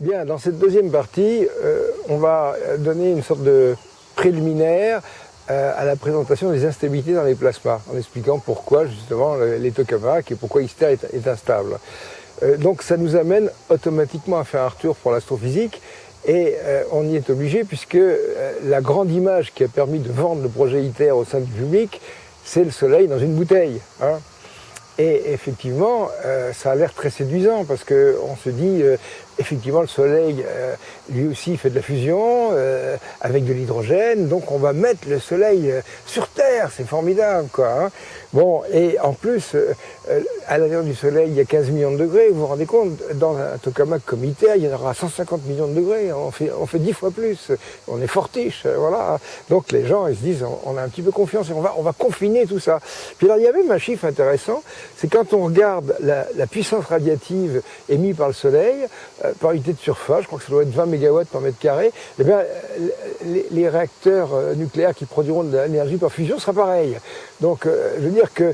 Bien, dans cette deuxième partie, euh, on va donner une sorte de préliminaire euh, à la présentation des instabilités dans les plasmas, en expliquant pourquoi justement les tokamaks et pourquoi Ista est, instable. Euh, donc ça nous amène automatiquement à faire un retour pour l'astrophysique et on y est obligé puisque la grande image qui a permis de vendre le projet ITER au sein du public, c'est le soleil dans une bouteille. Hein. Et effectivement, ça a l'air très séduisant parce qu'on se dit, effectivement, le Soleil, euh, lui aussi, fait de la fusion euh, avec de l'hydrogène. Donc, on va mettre le Soleil euh, sur Terre. C'est formidable, quoi. Hein. Bon, et en plus, à l'intérieur du Soleil, il y a 15 millions de degrés. Vous vous rendez compte, dans un tokamak comme ITER, il y en aura 150 millions de degrés. On fait, on fait 10 fois plus. On est fortiche, voilà. Donc, les gens, ils se disent, on, a un petit peu confiance et on va, on va confiner tout ça. Puis là, il y a même un chiffre intéressant, c'est quand on regarde la, la puissance radiative émise par le Soleil, euh, par unité de surface, je crois que ça doit être 20 MW par mètre carré, eh bien, les, réacteurs euh, nucléaires qui produiront de l'énergie par fusion sera pareil. Donc, euh, je veux dire que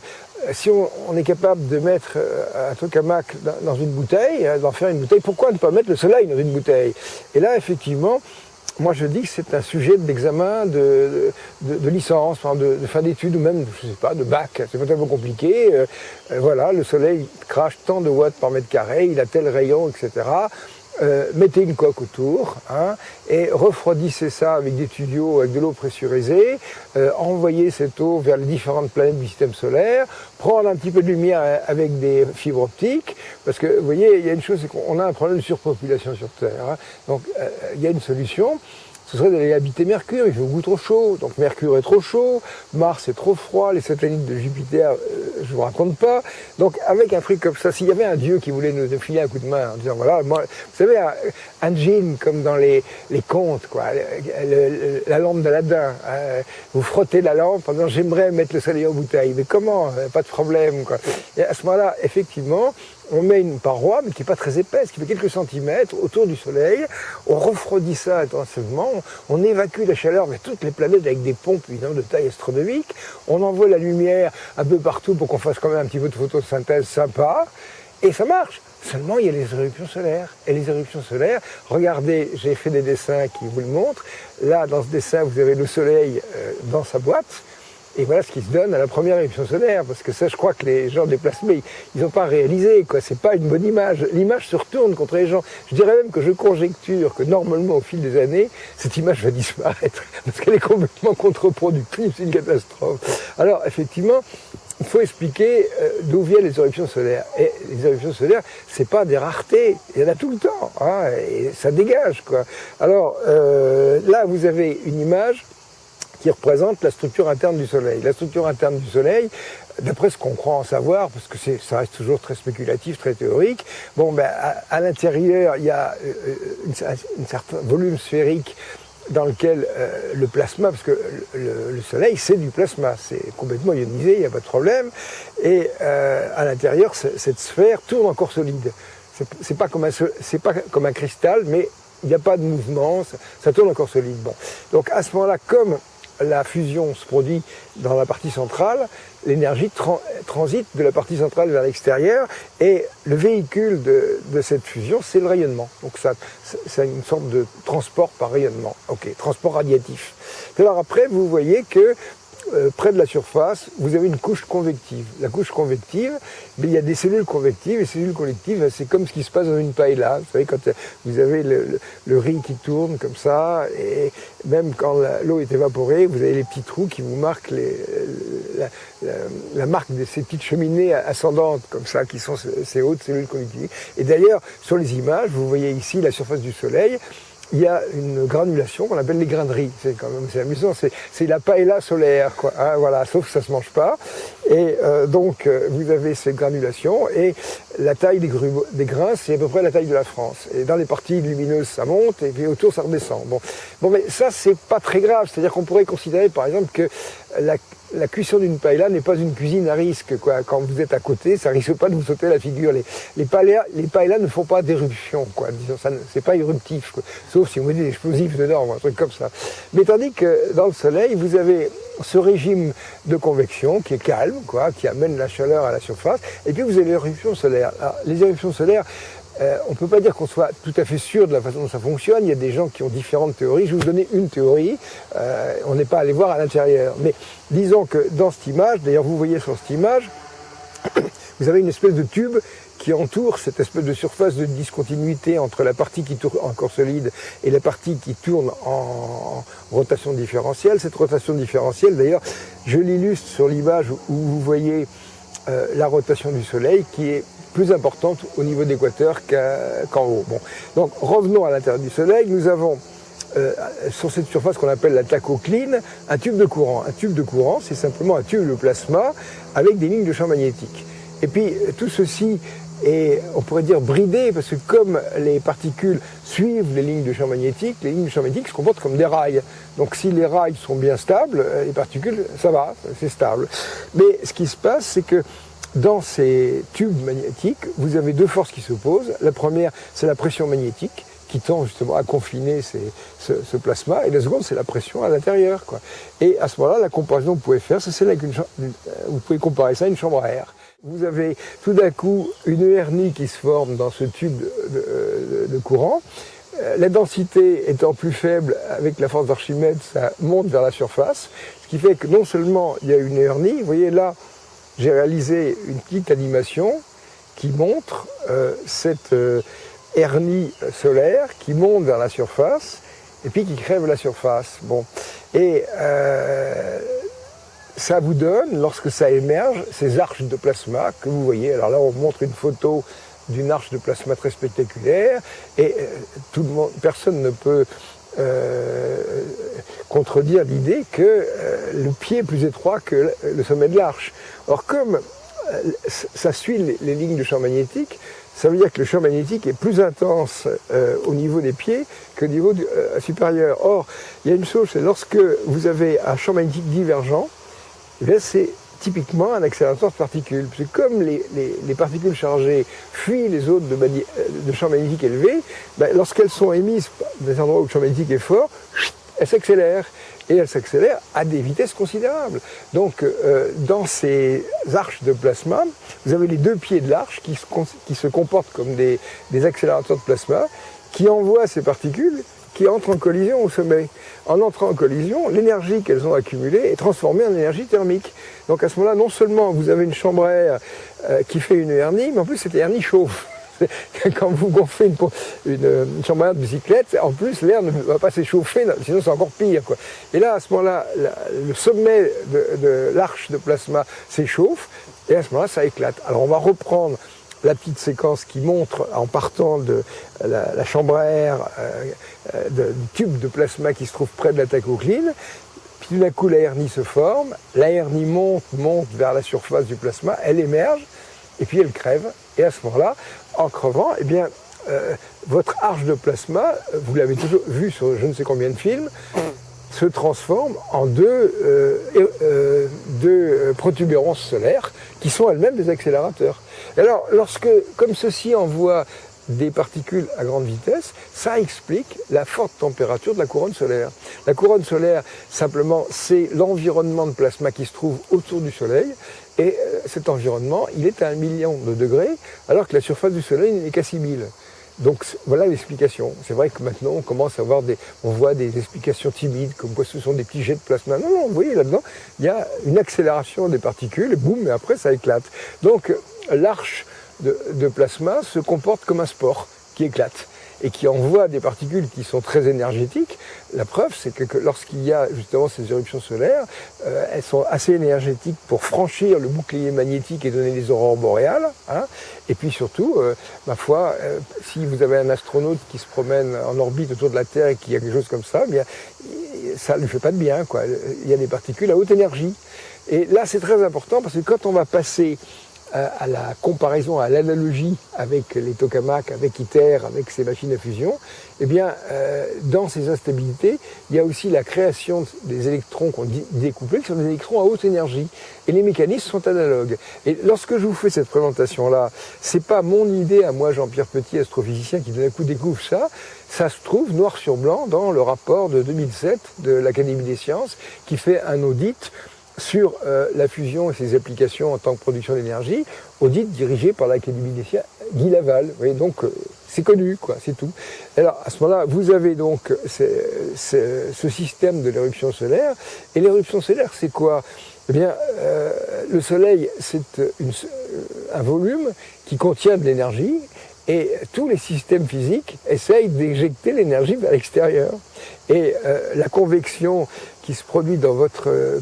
si on, est capable de mettre un tokamak dans une bouteille, d'en faire une bouteille, pourquoi ne pas mettre le soleil dans une bouteille? Et là, effectivement, moi je dis que c'est un sujet d'examen de, licence, de, fin d'études ou même, je sais pas, de bac. C'est pas tellement compliqué. Euh, euh, voilà, le soleil crache tant de watts par mètre carré, il a tel rayon, etc. Euh, mettez une coque autour hein, et refroidissez ça avec des tuyaux avec de l'eau pressurisée, euh, envoyez cette eau vers les différentes planètes du système solaire, prendre un petit peu de lumière avec des fibres optiques, parce que vous voyez, il y a une chose, c'est qu'on a un problème de surpopulation sur Terre. Hein. donc euh, il y a une solution, ce serait d'aller habiter Mercure, il fait beaucoup trop chaud, donc Mercure est trop chaud, Mars est trop froid, les satellites de Jupiter, euh, je vous raconte pas. Donc avec un truc comme ça, s'il y avait un dieu qui voulait nous filer un coup de main en disant voilà, moi, vous savez, un, un djinn comme dans les, les contes, quoi, la lampe d'Aladin, hein, vous frottez la lampe en disant j'aimerais mettre le soleil en bouteille, mais comment Pas de problème, quoi. Et à ce moment-là, effectivement, on met une paroi, mais qui n'est pas très épaisse, qui fait quelques centimètres autour du Soleil, on refroidit ça intensivement, on évacue la chaleur vers toutes les planètes avec des pompes évidemment de taille astronomique, on envoie la lumière un peu partout pour qu'on fasse quand même un petit peu de photosynthèse sympa, et ça marche. Seulement, il y a les éruptions solaires. Et les éruptions solaires, regardez, j'ai fait des dessins qui vous le montrent. Là, dans ce dessin, vous avez le Soleil euh, dans sa boîte. Et voilà ce qui se donne à la première éruption solaire, parce que ça, je crois que les gens déplacés, ils n'ont pas réalisé, quoi. C'est pas une bonne image. L'image se retourne contre les gens. Je dirais même que je conjecture que normalement, au fil des années, cette image va disparaître, parce qu'elle est complètement contre-productive, c'est une catastrophe. Alors, effectivement, il faut expliquer euh, d'où viennent les éruptions solaires. Et les éruptions solaires, c'est pas des raretés, il y en a tout le temps, hein, et ça dégage, quoi. Alors, euh, là, vous avez une image qui représente la structure interne du Soleil. La structure interne du Soleil, d'après ce qu'on croit en savoir, parce que ça reste toujours très spéculatif, très théorique, bon, ben, à, l'intérieur, il y a euh, un certain volume sphérique dans lequel euh, le plasma, parce que le, Soleil c'est du plasma, c'est complètement ionisé, il n'y a pas de problème, et euh, à l'intérieur cette sphère tourne encore solide. C'est pas comme un c'est pas comme un cristal, mais il n'y a pas de mouvement, ça, ça tourne encore solide. Bon, donc à ce moment-là, comme la fusion se produit dans la partie centrale, l'énergie transite de la partie centrale vers l'extérieur et le véhicule de, cette fusion, c'est le rayonnement. Donc ça, c'est une sorte de transport par rayonnement. Ok, transport radiatif. Alors après, vous voyez que euh, près de la surface, vous avez une couche convective. La couche convective, il y a des cellules convectives, et les cellules convectives, c'est comme ce qui se passe dans une paella. Vous savez, quand euh, vous avez le, riz qui tourne comme ça, et même quand l'eau est évaporée, vous avez les petits trous qui vous marquent les, la, marque de ces petites cheminées ascendantes comme ça, qui sont ces hautes cellules convectives. Et d'ailleurs, sur les images, vous voyez ici la surface du Soleil, il y a une granulation qu'on appelle les graineries. C'est quand même c'est amusant, c'est la paella solaire, quoi. Hein, voilà, sauf que ça se mange pas. Et euh, donc euh, vous avez ces granulations et la taille des, des grains, c'est à peu près la taille de la France. Et dans les parties lumineuses, ça monte et puis autour, ça redescend. Bon, bon mais ça c'est pas très grave. C'est-à-dire qu'on pourrait considérer, par exemple, que la, la cuisson d'une paella n'est pas une cuisine à risque. Quoi. Quand vous êtes à côté, ça risque pas de vous sauter la figure. Les, les, paellas ne font pas d'éruption. Quoi. C'est pas éruptif. Quoi. Sauf si vous mettez des explosifs dedans, un truc comme ça. Mais tandis que dans le soleil, vous avez ce régime de convection qui est calme, quoi, qui amène la chaleur à la surface. Et puis vous avez l'éruption solaire. Alors, les éruptions solaires, euh, on ne peut pas dire qu'on soit tout à fait sûr de la façon dont ça fonctionne. Il y a des gens qui ont différentes théories. Je vais vous donner une théorie. Euh, on n'est pas allé voir à l'intérieur. Mais disons que dans cette image, d'ailleurs vous voyez sur cette image, vous avez une espèce de tube qui entoure cette espèce de surface de discontinuité entre la partie qui tourne encore solide et la partie qui tourne en rotation différentielle. Cette rotation différentielle, d'ailleurs, je l'illustre sur l'image où vous voyez euh, la rotation du Soleil qui est plus importante au niveau d'équateur qu'en haut. Bon. Donc revenons à l'intérieur du Soleil, nous avons euh, sur cette surface qu'on appelle la tachocline, un tube de courant. Un tube de courant, c'est simplement un tube de plasma avec des lignes de champ magnétique. Et puis tout ceci est, on pourrait dire, bridé, parce que comme les particules suivent les lignes de champ magnétique, les lignes de champ magnétique se comportent comme des rails. Donc si les rails sont bien stables, euh, les particules, ça va, c'est stable. Mais ce qui se passe, c'est que dans ces tubes magnétiques, vous avez deux forces qui s'opposent. La première, c'est la pression magnétique, qui tend justement à confiner ce, plasma, et la seconde, c'est la pression à l'intérieur. Et à ce moment-là, la comparaison que vous pouvez faire, c'est celle avec une euh, vous pouvez comparer ça à une chambre à air. Vous avez tout d'un coup une hernie qui se forme dans ce tube de, courant. Euh, la densité étant plus faible avec la force d'Archimède, ça monte vers la surface, ce qui fait que non seulement il y a une hernie, vous voyez là, j'ai réalisé une petite animation qui montre euh, cette euh, hernie solaire qui monte vers la surface et puis qui crève la surface. Bon. Et ça vous donne, lorsque ça émerge, ces arches de plasma que vous voyez. Alors là, on montre une photo d'une arche de plasma très spectaculaire, et euh, tout le monde, personne ne peut euh, contredire l'idée que euh, le pied plus étroit que le sommet de l'arche. Or, comme ça suit les, lignes de champ magnétique, ça veut dire que le champ magnétique est plus intense au niveau des pieds qu'au niveau supérieur. Or, il y a une chose, c'est lorsque vous avez un champ magnétique divergent, eh c'est typiquement un accélérateur de particules. Parce que comme les, particules chargées fuient les zones de, champ magnétique élevé, ben, lorsqu'elles sont émises des endroits où le champ magnétique est fort, elles s'accélèrent. Et elles s'accélèrent à des vitesses considérables. Donc, euh, dans ces arches de plasma, vous avez les deux pieds de l'arche qui, se comportent comme des, des accélérateurs de plasma, qui envoient ces particules qui entrent en collision au sommet. En entrant en collision, l'énergie qu'elles ont accumulée est transformée en énergie thermique. Donc à ce moment-là, non seulement vous avez une chambre à air euh, qui fait une hernie, mais en plus cette hernie chauffe. Quand vous gonflez une, chambre à de bicyclette, en plus l'air ne va pas s'échauffer, sinon c'est encore pire. Et là, à ce moment-là, le sommet de l'arche de plasma s'échauffe, et à ce moment-là, ça éclate. Alors on va reprendre la petite séquence qui montre, en partant de la, chambre à air, euh, euh, du tube de plasma qui se trouve près de la tachocline, puis tout d'un coup la hernie se forme, la hernie monte, monte vers la surface du plasma, elle émerge, et puis elle crève, et à ce moment-là, en crevant, eh bien, euh, votre arche de plasma, vous l'avez toujours vu sur je ne sais combien de films, se transforme en deux, deux protubérances solaires qui sont elles-mêmes des accélérateurs. Alors, lorsque, comme ceci envoie des particules à grande vitesse, ça explique la forte température de la couronne solaire. La couronne solaire, simplement, c'est l'environnement de plasma qui se trouve autour du Soleil, et euh, cet environnement, il est à un million de degrés, alors que la surface du Soleil n'est qu'à 6000. Donc voilà l'explication. C'est vrai que maintenant on commence à avoir des, on voit des explications timides, comme quoi ce sont des petits jets de plasma. Non, non, vous voyez là-dedans, il y a une accélération des particules, et boum, et après ça éclate. Donc l'arche de, plasma se comporte comme un sport qui éclate et qui envoie des particules qui sont très énergétiques. La preuve, c'est que, lorsqu'il y a justement ces éruptions solaires, euh, elles sont assez énergétiques pour franchir le bouclier magnétique et donner les aurores boréales. Hein. Et puis surtout, euh, ma foi, euh, si vous avez un astronaute qui se promène en orbite autour de la Terre et qui a quelque chose comme ça, bien, ça ne lui fait pas de bien. Quoi. Il y a des particules à haute énergie. Et là, c'est très important parce que quand on va passer à la comparaison, à l'analogie avec les tokamaks, avec ITER, avec ces machines à fusion, eh bien, euh, dans ces instabilités, il y a aussi la création des électrons qu'on découplés, qui sont des électrons à haute énergie. Et les mécanismes sont analogues. Et lorsque je vous fais cette présentation-là, c'est pas mon idée à moi, Jean-Pierre Petit, astrophysicien, qui d'un coup découvre ça. Ça se trouve noir sur blanc dans le rapport de 2007 de l'Académie des sciences, qui fait un audit sur euh, la fusion et ses applications en tant que production d'énergie, audit dirigé par l'Académie des sciences, Guy Laval. Vous voyez, donc, euh, C'est connu, quoi, c'est tout. Alors, à ce moment-là, vous avez donc ce système de l'éruption solaire. Et l'éruption solaire, c'est quoi? Eh bien, euh, le Soleil, c'est un volume qui contient de l'énergie, et tous les systèmes physiques essayent d'éjecter l'énergie vers l'extérieur. Et euh, la convection qui se produit dans votre euh,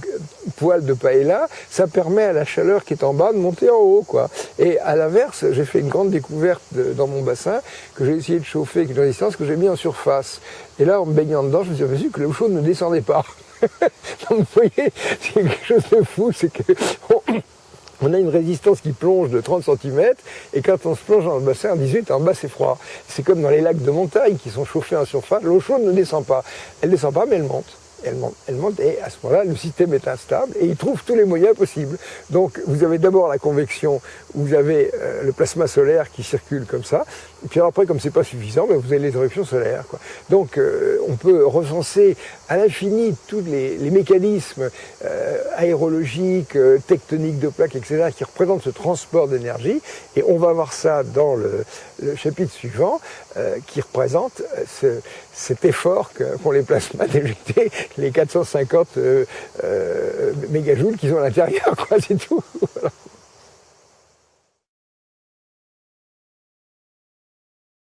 poêle de paella, ça permet à la chaleur qui est en bas de monter en haut. Quoi. Et à l'inverse, j'ai fait une grande découverte dans mon bassin que j'ai essayé de chauffer avec une résistance que j'ai mis en surface. Et là, en me baignant dedans, je me suis aperçu que l'eau chaude ne descendait pas. Donc, vous voyez, c'est quelque chose de fou, c'est que on a une résistance qui plonge de 30 cm, et quand on se plonge dans le bassin en 18, en bas c'est froid. C'est comme dans les lacs de montagne qui sont chauffés en surface, l'eau chaude ne descend pas. Elle ne descend pas, mais elle monte elle monte, elle monte, et à ce moment-là, le système est instable et il trouve tous les moyens possibles. Donc, vous avez d'abord la convection, vous avez euh, le plasma solaire qui circule comme ça, et puis après, comme c'est pas suffisant, ben, vous avez les éruptions solaires. Quoi. Donc, euh, on peut recenser à l'infini tous les, mécanismes euh, aérologiques, tectoniques de plaques, etc., qui représentent ce transport d'énergie, et on va voir ça dans le, chapitre suivant, qui représente cet effort qu'ont les plasmas d'éjecter les 450 euh, euh, mégajoules qu'ils ont à l'intérieur, c'est tout.